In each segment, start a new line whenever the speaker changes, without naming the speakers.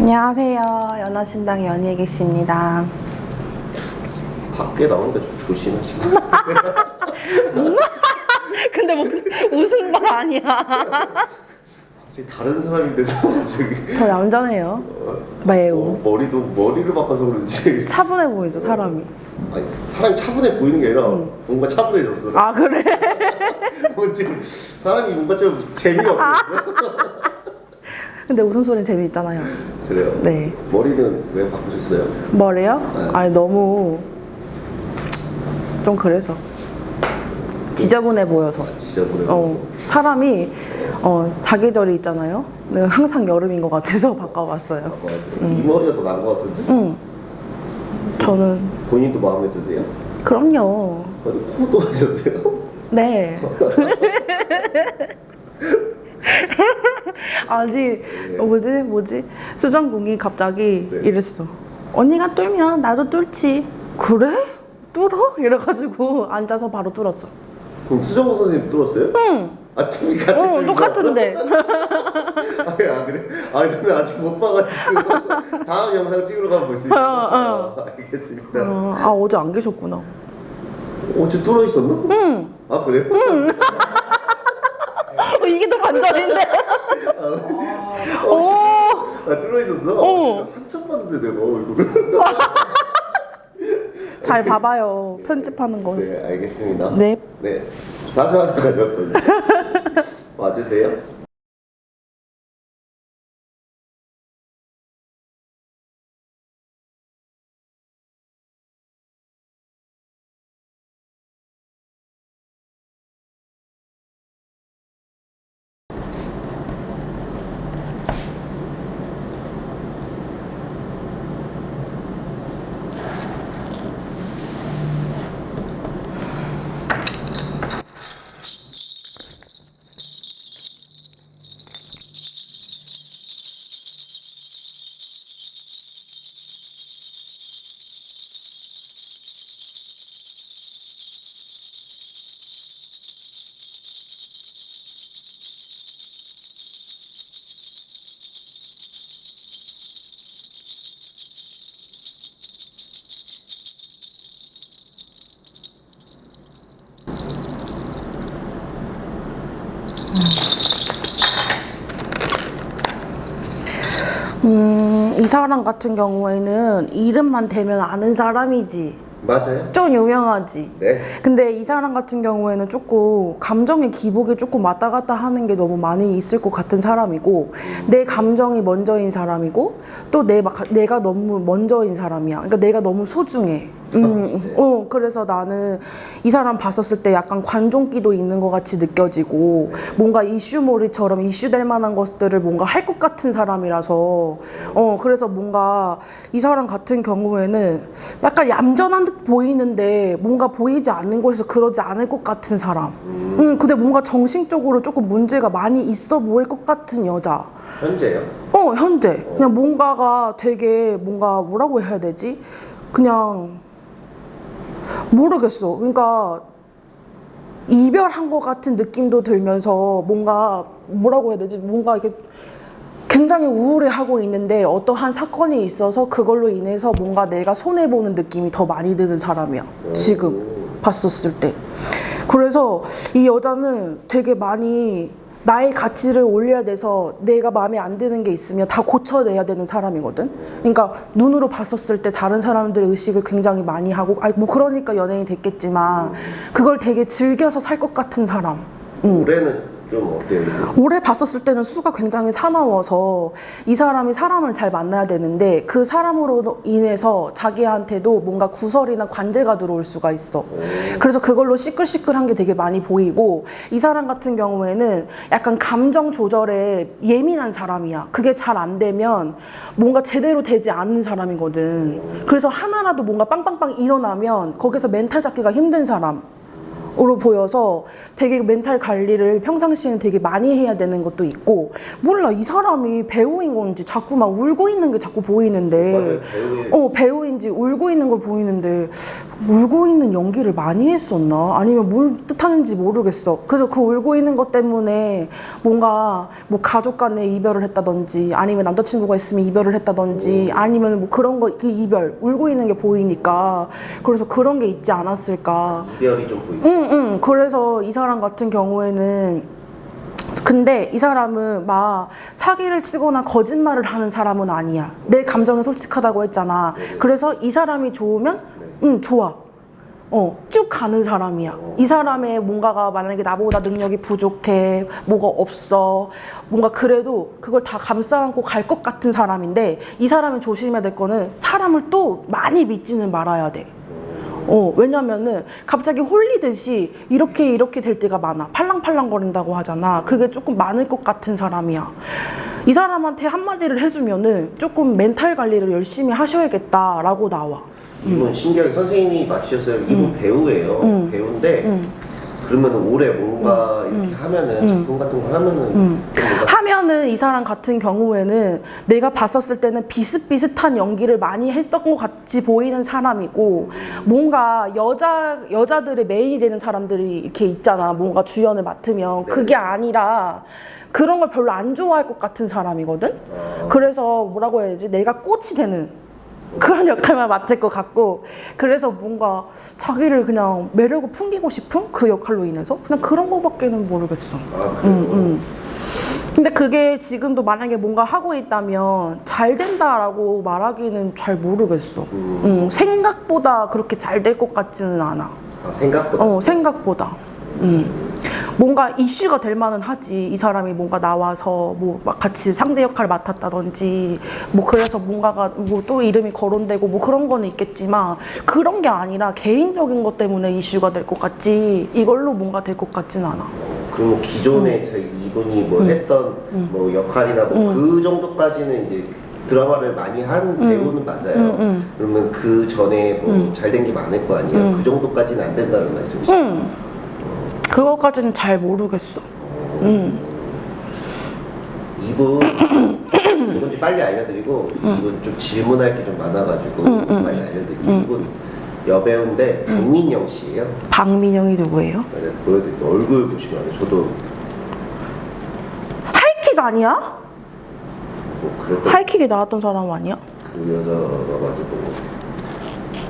안녕하세요. 연화신당 연예계 씨입니다.
밖에 나오니까 좀 조심하시고
근데 무슨 웃은 말 아니야.
갑자기 다른 사람이 돼서 저기
저 얌전해요. 매우.
어, 머리도 머리를 바꿔서 그런지
차분해 보이죠, 사람이.
아니 사람이 차분해 보이는 게 아니라 뭔가 차분해졌어
아, 그래?
뭐 지금 사람이 뭔가 좀 재미가 없었어
근데 웃음소리는 재미있잖아요.
그래요?
네.
머리는 왜 바꾸셨어요?
머리요?
네.
아니, 너무 좀 그래서. 지저분해 보여서.
진짜 보내
어, 사람이 어, 사계절이 있잖아요. 항상 여름인 것 같아서 바꿔봤어요.
바꿔왔어요 이 머리가 더 나은 것 같은데
응. 저는
본인도 마음에 드세요?
그럼요.
코도 하셨어요?
네. 아니 어, 뭐지 뭐지 수정궁이 갑자기
네.
이랬어. 언니가 뚫면 나도 뚫지. 그래? 뚫어? 이래가지고 앉아서 바로 뚫었어.
그럼 수정호 선생님 뚫었어요?
응.
아 둘이 같이
어 똑같은데.
아 그래? 아 근데 아직 못 봐가지고 다음 영상 찍으러 가면 볼수 있어요.
어,
어, 알겠습니다.
어, 아 어제 안 계셨구나.
어제 뚫어 있었나?
응.
아 그래?
어, 이게 더 반전인데. 오.
아 뚫어 있었어?
어.
봤는데 내가 얼굴을.
잘 봐봐요. 편집하는 거.
네 알겠습니다.
네.
네 사주 하나 가져왔거든요. 맞으세요?
음, 이 사람 같은 경우에는 이름만 대면 아는 사람이지.
맞아요.
좀 유명하지.
네.
근데 이 사람 같은 경우에는 조금 감정의 기복에 조금 왔다 갔다 하는 게 너무 많이 있을 것 같은 사람이고 내 감정이 먼저인 사람이고 또 내, 내가 너무 먼저인 사람이야. 그러니까 내가 너무 소중해. 음,
아?
어, 그래서 나는 이 사람 봤었을 때 약간 관종기도 있는 것 같이 느껴지고 뭔가 이슈몰이처럼 이슈될 만한 것들을 뭔가 할 것 같은 사람이라서 어, 그래서 뭔가 이 사람 같은 경우에는 약간 얌전한 듯 보이는데 뭔가 보이지 않는 곳에서 그러지 않을 것 같은 사람. 음, 근데 뭔가 정신적으로 조금 문제가 많이 있어 보일 것 같은 여자.
현재요?
어, 현재. 그냥 뭔가가 되게 뭔가 뭐라고 해야 되지? 그냥 모르겠어. 그러니까 이별한 것 같은 느낌도 들면서 뭔가 뭐라고 해야 되지? 뭔가 이렇게 굉장히 우울해하고 있는데 어떠한 사건이 있어서 그걸로 인해서 뭔가 내가 손해보는 느낌이 더 많이 드는 사람이야. 지금 봤었을 때. 그래서 이 여자는 되게 많이 나의 가치를 올려야 돼서 내가 마음에 안 드는 게 있으면 다 고쳐내야 되는 사람이거든. 그러니까 눈으로 봤었을 때 다른 사람들의 의식을 굉장히 많이 하고, 아니 뭐 그러니까 연예인이 됐겠지만 그걸 되게 즐겨서 살 것 같은 사람. 음.
올해는 좀 어때요?
올해 봤었을 때는 수가 굉장히 사나워서 이 사람이 사람을 잘 만나야 되는데 그 사람으로 인해서 자기한테도 뭔가 구설이나 관제가 들어올 수가 있어. 그래서 그걸로 시끌시끌한 게 되게 많이 보이고 이 사람 같은 경우에는 약간 감정 조절에 예민한 사람이야. 그게 잘 안 되면 뭔가 제대로 되지 않는 사람이거든. 그래서 하나라도 뭔가 빵빵빵 일어나면 거기서 멘탈 잡기가 힘든 사람. 으로 보여서 되게 멘탈 관리를 평상시에는 되게 많이 해야 되는 것도 있고 몰라 이 사람이 배우인 건지 자꾸 막 울고 있는 게 자꾸 보이는데
맞아요.
어 배우인지 울고 있는 걸 보이는데 울고 있는 연기를 많이 했었나? 아니면 뭘 뜻하는지 모르겠어. 그래서 그 울고 있는 것 때문에 뭔가 뭐 가족 간에 이별을 했다든지 아니면 남자친구가 있으면 이별을 했다든지 아니면 뭐 그런 거, 그 이별, 울고 있는 게 보이니까 그래서 그런 게 있지 않았을까.
이별이 좀 보이죠.
응, 응. 그래서 이 사람 같은 경우에는 근데 이 사람은 막 사기를 치거나 거짓말을 하는 사람은 아니야. 내 감정에 솔직하다고 했잖아. 그래서 이 사람이 좋으면 응, 좋아. 어, 쭉 가는 사람이야. 이 사람의 뭔가가 만약에 나보다 능력이 부족해, 뭐가 없어, 뭔가 그래도 그걸 다 감싸 안고 갈 것 같은 사람인데 이 사람이 조심해야 될 거는 사람을 또 많이 믿지는 말아야 돼. 어, 왜냐면은 갑자기 홀리듯이 이렇게 이렇게 될 때가 많아. 팔랑팔랑 거린다고 하잖아. 그게 조금 많을 것 같은 사람이야. 이 사람한테 한마디를 해주면은 조금 멘탈 관리를 열심히 하셔야겠다라고 나와.
이분 신기하게 선생님이 맞추셨어요. 이분 배우예요.
음.
배우인데
음.
그러면 올해 뭔가 이렇게 하면은 작품 같은 거 하면은
음. 하면은 이 사람 같은 경우에는 내가 봤었을 때는 비슷비슷한 연기를 많이 했던 것 같이 보이는 사람이고 뭔가 여자 여자들의 메인이 되는 사람들이 이렇게 있잖아. 뭔가 주연을 맡으면 그게 아니라 그런 걸 별로 안 좋아할 것 같은 사람이거든?
어,
그래서 뭐라고 해야지? 내가 꽃이 되는 그런 역할만 맡을 것 같고 그래서 뭔가 자기를 그냥 매력을 풍기고 싶은 그 역할로 인해서 그냥 그런 거밖에는 모르겠어.
아.
음, 음. 근데 그게 지금도 만약에 뭔가 하고 있다면 잘 된다라고 말하기는 잘 모르겠어.
음.
음, 생각보다 그렇게 잘 될 것 같지는 않아.
아, 생각보다
어, 생각보다. 음. 뭔가 이슈가 될 만은 하지. 이 사람이 뭔가 나와서 뭐 막 같이 상대 역할을 맡았다든지 뭐 그래서 뭔가가 뭐 또 이름이 거론되고 뭐 그런 거는 있겠지만 그런 게 아니라 개인적인 것 때문에 이슈가 될 것 같지 이걸로 뭔가 될 것 같진 않아.
그러면 기존에
음.
저희 이분이 뭐 했던 뭐 역할이나 뭐 그 정도까지는 이제 드라마를 많이 한 배우는 맞아요.
음, 음.
그러면 그 전에 뭐 잘된 게 많을 거 아니에요.
음.
그 정도까지는 안 된다는 말씀이시죠?
응. 그거까지는 잘 모르겠어. 응.
이분 누군지 빨리 알려드리고 이분 좀 질문할 게 좀 많아가지고
음, 음.
빨리 알려드릴게요. 이분 여배우인데 박민영 씨예요.
박민영이 누구예요?
내가 보여드릴게요. 얼굴 보시면 알아요. 저도
하이킥 아니야?
뭐
하이킥에 나왔던 사람 아니야?
그 여자가 맞았던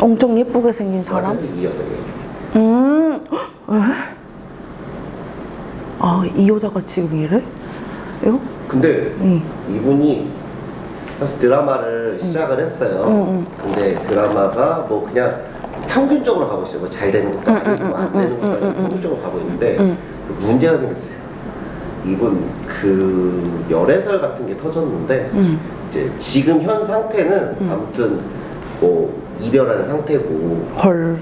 엄청 예쁘게 생긴
거
사람?
맞아요. 이 여자예요.
음, 에? 아, 이 여자가 지금 이래? 요?
근데
응.
이분이 사실 드라마를 시작을 했어요.
응,
근데 드라마가 뭐 그냥 평균적으로 가고 있어요. 뭐 잘 되는 것도 아니고 뭐안 되는 것도 아니고 평균적으로 가고 있는데
응.
문제가 생겼어요. 이분 그 열애설 같은 게 터졌는데
응.
이제 지금 현 상태는 아무튼 뭐 이별한 상태고
헐.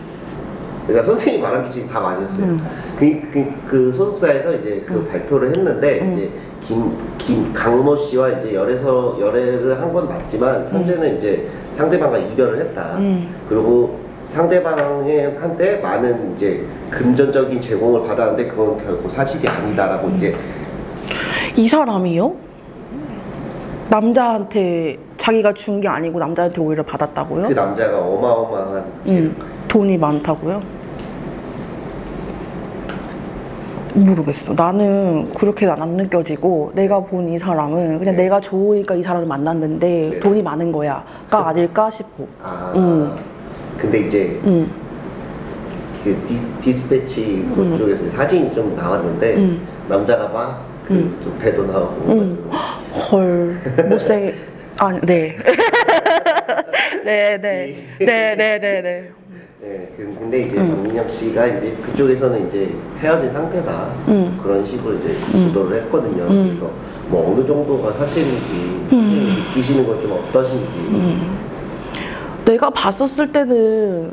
그러니까 선생님이 말한 게 지금 다 맞았어요. 그, 그, 그 소속사에서 이제 그 발표를 했는데 이제 김, 김 강모 씨와 이제 열애서 열애를 한 건 맞지만 현재는 이제 상대방과 이별을 했다.
음.
그리고 상대방의 한테 많은 이제 금전적인 제공을 받았는데 그건 결국 사실이 아니다라고 이제
이 사람이요? 남자한테 자기가 준 게 아니고 남자한테 오히려 받았다고요?
그 남자가 어마어마한
음, 돈이 많다고요? 모르겠어. 나는 그렇게 안 느껴지고 내가 본 이 사람은 그냥
네.
내가 좋으니까 이 사람을 만났는데
네.
돈이 많은 거야가 아닐까 싶어.
아
음.
근데 이제
음,
그 디, 디스패치 그쪽에서 사진이 좀 나왔는데
음.
남자가 막그좀 배도 나오고
음. 헐 못생 아 네. 네, 네. 네, 네, 네, 네.
네, 그- 근데 이제 박민영 씨가 이제 그쪽에서는 이제 헤어진 상태다
음.
그런 식으로 이제 보도를 했거든요. 그래서 뭐 어느 정도가 사실인지
음.
느끼시는 건 좀 어떠신지.
내가 봤었을 때는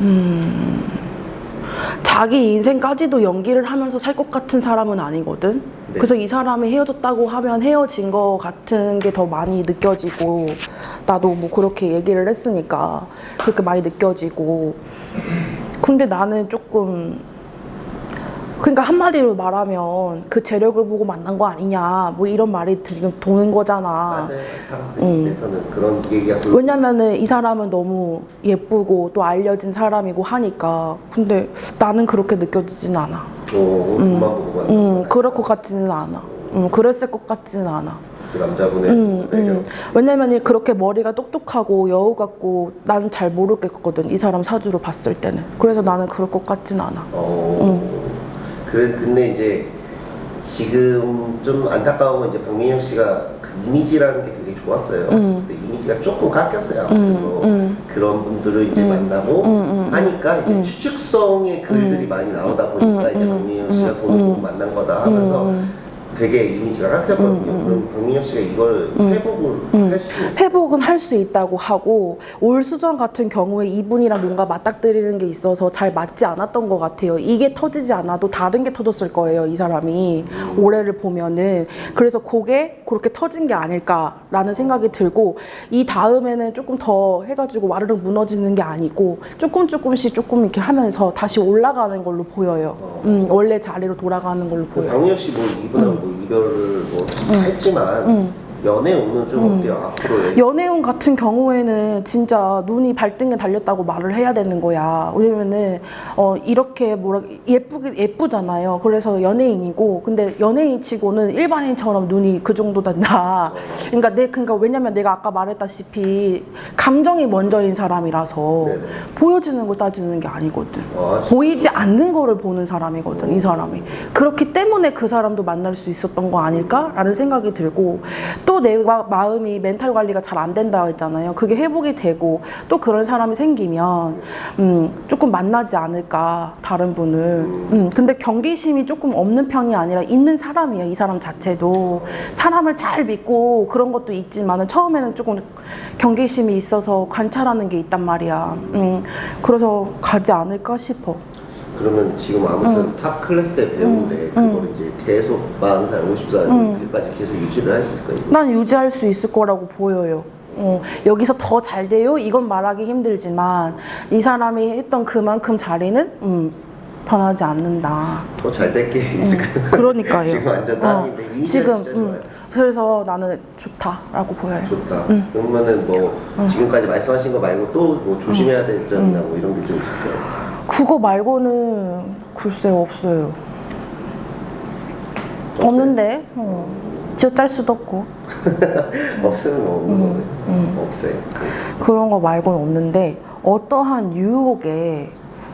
음, 자기 인생까지도 연기를 하면서 살 것 같은 사람은 아니거든.
네.
그래서 이 사람이 헤어졌다고 하면 헤어진 거 같은 게 더 많이 느껴지고 나도 뭐 그렇게 얘기를 했으니까 그렇게 많이 느껴지고 근데 나는 조금 그러니까 한마디로 말하면 그 재력을 보고 만난 거 아니냐 뭐 이런 말이 지금 도는 거잖아.
맞아요. 사람들 입에서는 그런 얘기가 돌고
왜냐면은 이 사람은 너무 예쁘고 또 알려진 사람이고 하니까 근데 나는 그렇게 느껴지진 않아.
어, 돈만 보고 가는
음, 그럴 것 같지는 않아. 음, 그랬을 것 같지는 않아.
그 남자분의
음. 음. 왜냐면 그렇게 머리가 똑똑하고 여우 같고 나는 잘 모르겠거든. 이 사람 사주로 봤을 때는. 그래서 나는 그럴 것 같진 않아.
어. 그래 근데 이제 지금 좀 안타까운 건 이제 박민영 씨가 그 이미지라는 게 되게 좋았어요. 근데 이미지가 조금 깎였어요. 아무튼
음.
그런 분들을 이제 만나고 하니까 이제 추측성의 글들이 많이 나오다 보니까 이제 박민영 씨가 돈을 보고 만난 거다 하면서 되게 이미지가 깎였거든요. 그럼 박민영 씨가 이걸 회복을 할 수.
회복은 할 수 있다고 하고 올 수전 같은 경우에 이분이랑 뭔가 맞닥뜨리는 게 있어서 잘 맞지 않았던 것 같아요. 이게 터지지 않아도 다른 게 터졌을 거예요. 이 사람이 올해를 보면은 그래서 그게 그렇게 터진 게 아닐까라는 생각이 들고 이 다음에는 조금 더 해가지고 와르르 무너지는 게 아니고 조금 조금씩 조금 이렇게 하면서 다시 올라가는 걸로 보여요. 음, 원래 자리로 돌아가는 걸로
그
보여요.
박민영 씨뭐 이분하고 뭐 이별을 뭐 했지만 연애 운은 좀 어때요? 앞으로
연애운 같은 경우에는 진짜 눈이 발등에 달렸다고 말을 해야 되는 거야. 왜냐면은 어 이렇게 뭐라 예쁘게 예쁘잖아요. 그래서 연예인이고 근데 연예인치고는 일반인처럼 눈이 그 정도 된다. 그러니까 내 그러니까 왜냐면 내가 아까 말했다시피 감정이 먼저인 사람이라서
네네.
보여지는 걸 따지는 게 아니거든.
아?
보이지 않는 거를 보는 사람이거든 이 사람이 그렇기 때문에 그 사람도 만날 수 있었던 거 아닐까라는 생각이 들고 또내 마음이 멘탈 관리가 잘 안 된다고 했잖아요. 그게 회복이 되고 또 그런 사람이 생기면 음 조금 만나지 않을까 다른 분을. 음 근데 경계심이 조금 없는 편이 아니라 있는 사람이에요 이 사람 자체도. 사람을 잘 믿고 그런 것도 있지만은 처음에는 조금 경계심이 있어서 관찰하는 게 있단 말이야. 음 그래서 가지 않을까 싶어
그러면 지금 아무튼 top class의 배우인데 그걸 이제 계속 40살, 50살 까지 계속 유지를 할 수 있을까요?
난 유지할 수 있을 거라고 보여요. 어, 여기서 더 잘 돼요? 이건 말하기 힘들지만 이 사람이 했던 그만큼 자리는 음, 변하지 않는다.
더 잘 될 게 있을까요?
그러니까요.
지금 완전 땅인데 이미지가
지금 음. 그래서 나는 좋다라고 보여요.
좋다. 그러면은 뭐 지금까지 말씀하신 거 말고 또 뭐 조심해야 될 점이나 뭐 이런 게 좀 있을까요?
그거 말고는 글쎄 없어요. 없는데 어. 지어짤 수도 없고
없으면 뭐 없는 거네. 없어요.
그런 거 말고는 없는데 어떠한 유혹에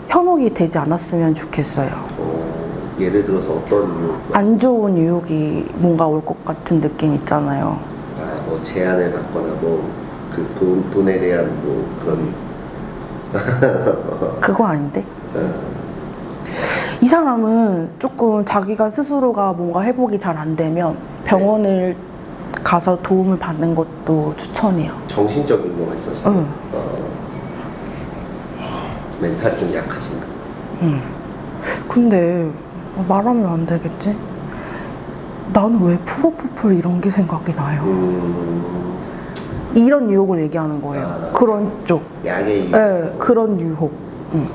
현혹이 되지 않았으면 좋겠어요.
어, 예를 들어서 어떤 뭐,
안 좋은 유혹이 뭔가 올 것 같은 느낌 있잖아요.
아, 뭐 제안을 받거나 뭐 그 돈, 돈에 대한 뭐 그런
그거 아닌데? 이 사람은 조금 자기가 스스로가 뭔가 회복이 잘 안 되면 병원을 가서 도움을 받는 것도 추천해요.
정신적인 거가 있어서
응.
어, 멘탈 좀 약하신가?
근데 말하면 안 되겠지? 나는 왜 프로포폴 이런 게 생각이 나요?
음,
이런 유혹을 얘기하는 거예요.
아.
그런 쪽.
약의 이
네, 그런 유혹. 응.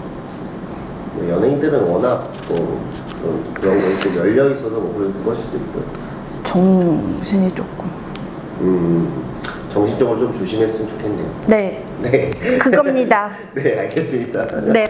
뭐 연예인들은 워낙 뭐 그런, 그런 거에 좀 열려 있어서 뭐 그럴 그럴 수도 있고요.
정신이 조금.
음, 정신적으로 좀 조심했으면 좋겠네요.
네,
네,
그겁니다.
네 알겠습니다.
네.